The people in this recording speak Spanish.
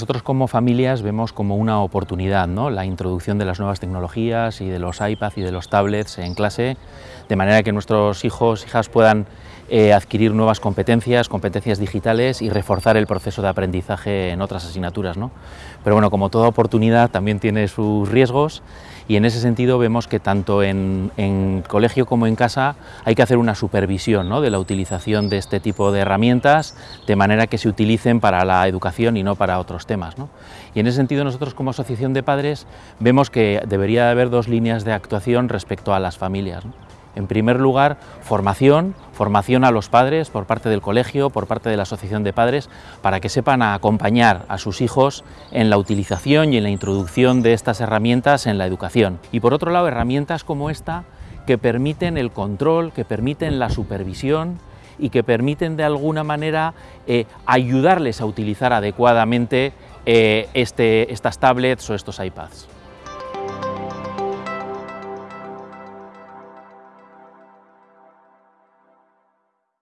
Nosotros como familias vemos como una oportunidad ¿no? la introducción de las nuevas tecnologías y de los iPads y de los tablets en clase, de manera que nuestros hijos hijas puedan eh, adquirir nuevas competencias, competencias digitales y reforzar el proceso de aprendizaje en otras asignaturas. ¿no? Pero bueno, como toda oportunidad también tiene sus riesgos y en ese sentido vemos que tanto en, colegio como en casa hay que hacer una supervisión ¿no? de la utilización de este tipo de herramientas de manera que se utilicen para la educación y no para otros temas. ¿no? Y en ese sentido nosotros como asociación de padres vemos que debería haber dos líneas de actuación respecto a las familias. En primer lugar, formación, formación a los padres por parte del colegio, por parte de la asociación de padres, para que sepan acompañar a sus hijos en la utilización y en la introducción de estas herramientas en la educación. Y por otro lado, herramientas como esta que permiten el control, que permiten la supervisión y que permiten de alguna manera eh, ayudarles a utilizar adecuadamente eh, este, estas tablets o estos iPads.